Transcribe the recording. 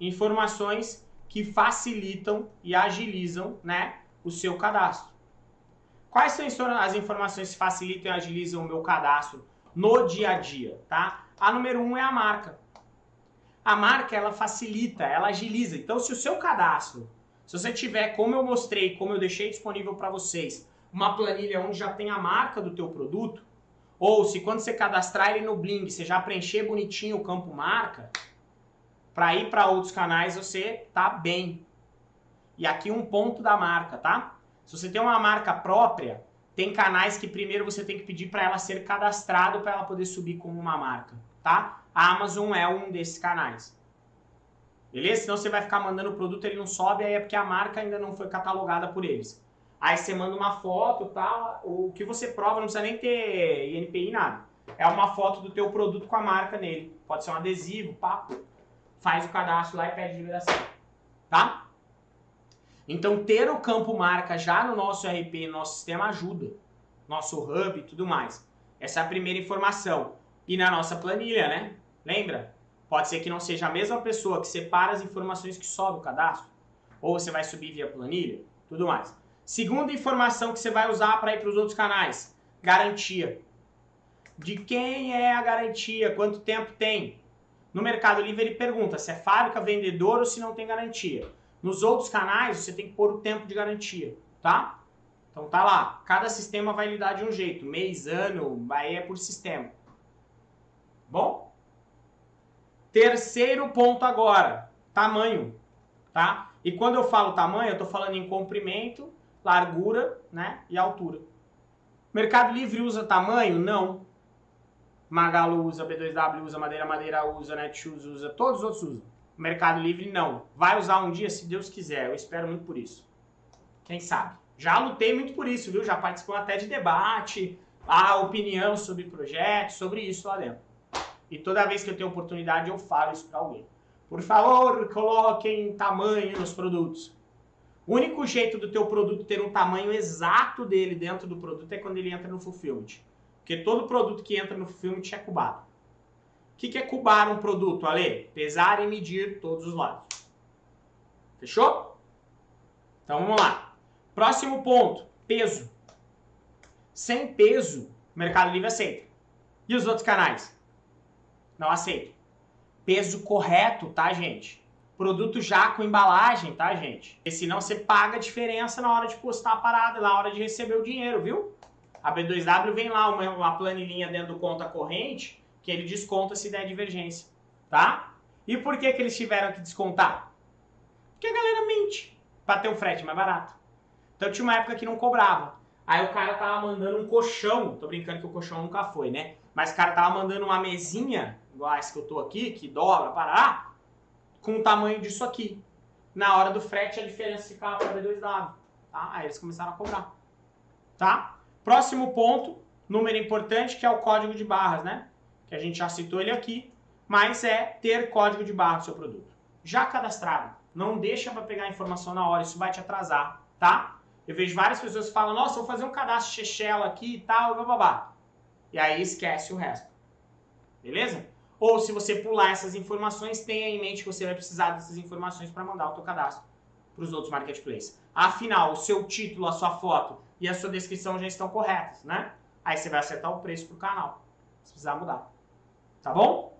informações que facilitam e agilizam né, o seu cadastro. Quais são as informações que facilitam e agilizam o meu cadastro no dia a dia? Tá? A número um é a marca. A marca ela facilita, ela agiliza. Então, se o seu cadastro, se você tiver, como eu mostrei, como eu deixei disponível para vocês, uma planilha onde já tem a marca do teu produto, ou se quando você cadastrar ele no Bling, você já preencher bonitinho o campo marca, para ir para outros canais você tá bem. E aqui um ponto da marca, tá? Se você tem uma marca própria, tem canais que primeiro você tem que pedir para ela ser cadastrado para ela poder subir como uma marca, tá? A Amazon é um desses canais. Beleza? Senão você vai ficar mandando o produto, ele não sobe, aí é porque a marca ainda não foi catalogada por eles. Aí você manda uma foto tal, o que você prova não precisa nem ter INPI, nada. É uma foto do teu produto com a marca nele. Pode ser um adesivo, papo. Faz o cadastro lá e pede liberação. Tá? Então ter o campo marca já no nosso RP, no nosso sistema ajuda. Nosso hub e tudo mais. Essa é a primeira informação. E na nossa planilha, né? Lembra? Pode ser que não seja a mesma pessoa que separa as informações que sobe o cadastro. Ou você vai subir via planilha, tudo mais. Segunda informação que você vai usar para ir para os outros canais, garantia. De quem é a garantia? Quanto tempo tem? No Mercado Livre ele pergunta se é fábrica, vendedor ou se não tem garantia. Nos outros canais você tem que pôr o tempo de garantia, tá? Então tá lá, cada sistema vai lidar de um jeito, mês, ano, aí é por sistema. Bom? Terceiro ponto agora, tamanho, tá? E quando eu falo tamanho, eu tô falando em comprimento, largura né, e altura. Mercado Livre usa tamanho? Não. Magalu usa, B2W usa, Madeira Madeira usa, Netshoes usa, todos os outros usam. Mercado Livre não. Vai usar um dia, se Deus quiser. Eu espero muito por isso. Quem sabe? Já lutei muito por isso, viu? Já participou até de debate, a opinião sobre projetos, sobre isso lá dentro. E toda vez que eu tenho oportunidade, eu falo isso para alguém. Por favor, coloquem tamanho nos produtos. O único jeito do teu produto ter um tamanho exato dele dentro do produto é quando ele entra no fulfillment. Porque todo produto que entra no fulfillment é cubado. O que é cubar um produto, Ale? Pesar e medir todos os lados. Fechou? Então vamos lá. Próximo ponto, peso. Sem peso, o Mercado Livre aceita. E os outros canais? Não aceitam. Peso correto, tá, gente? Produto já com embalagem, tá, gente? Porque senão você paga a diferença na hora de postar a parada, na hora de receber o dinheiro, viu? A B2W vem lá uma, uma planilhinha dentro do conta corrente que ele desconta se der divergência, tá? E por que, que eles tiveram que descontar? Porque a galera mente para ter um frete mais barato. Então tinha uma época que não cobrava. Aí o cara tava mandando um colchão, tô brincando que o colchão nunca foi, né? Mas o cara tava mandando uma mesinha, igual essa que eu tô aqui, que dobra, parará, com o tamanho disso aqui. Na hora do frete, a diferença ficava para B2W. Tá? Aí eles começaram a cobrar. Tá? Próximo ponto, número importante, que é o código de barras, né? Que a gente já citou ele aqui, mas é ter código de barra do seu produto. Já cadastrado. Não deixa para pegar a informação na hora, isso vai te atrasar, tá? Eu vejo várias pessoas que falam, nossa, vou fazer um cadastro Shell aqui e tal, babá. E aí esquece o resto. Beleza? Ou se você pular essas informações, tenha em mente que você vai precisar dessas informações para mandar o seu cadastro para os outros marketplaces. Afinal, o seu título, a sua foto e a sua descrição já estão corretas, né? Aí você vai acertar o preço para o canal, se precisar mudar. Tá bom?